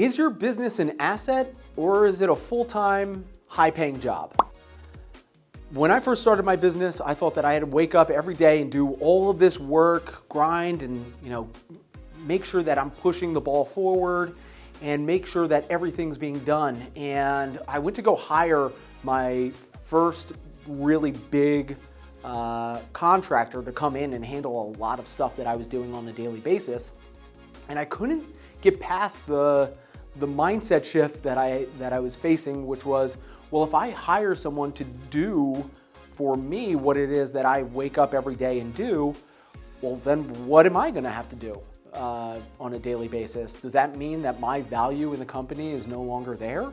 Is your business an asset or is it a full-time, high-paying job? When I first started my business, I thought that I had to wake up every day and do all of this work, grind, and you know, make sure that I'm pushing the ball forward and make sure that everything's being done. And I went to go hire my first really big uh, contractor to come in and handle a lot of stuff that I was doing on a daily basis. And I couldn't get past the the mindset shift that I, that I was facing, which was, well, if I hire someone to do for me what it is that I wake up every day and do, well, then what am I gonna have to do uh, on a daily basis? Does that mean that my value in the company is no longer there?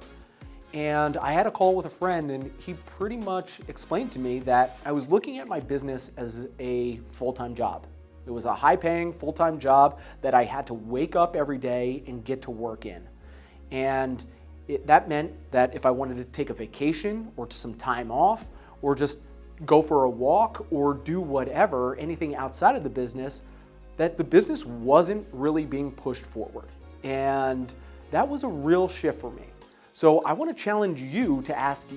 And I had a call with a friend and he pretty much explained to me that I was looking at my business as a full-time job. It was a high paying full-time job that I had to wake up every day and get to work in. And it, that meant that if I wanted to take a vacation or some time off or just go for a walk or do whatever, anything outside of the business, that the business wasn't really being pushed forward. And that was a real shift for me. So I want to challenge you to ask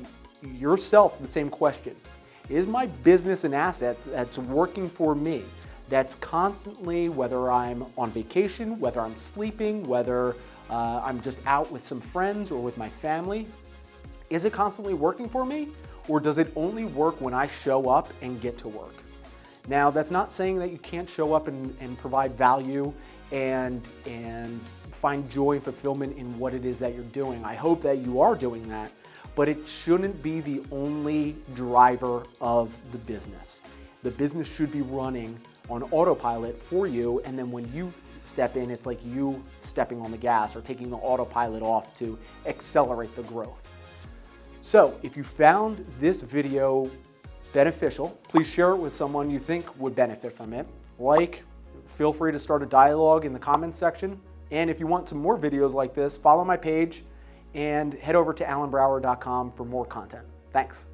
yourself the same question. Is my business an asset that's working for me? That's constantly, whether I'm on vacation, whether I'm sleeping, whether uh, I'm just out with some friends or with my family. Is it constantly working for me? Or does it only work when I show up and get to work? Now, that's not saying that you can't show up and, and provide value and, and find joy and fulfillment in what it is that you're doing. I hope that you are doing that, but it shouldn't be the only driver of the business. The business should be running on autopilot for you, and then when you step in, it's like you stepping on the gas or taking the autopilot off to accelerate the growth. So if you found this video beneficial, please share it with someone you think would benefit from it. Like, feel free to start a dialogue in the comments section. And if you want some more videos like this, follow my page and head over to alanbrower.com for more content. Thanks.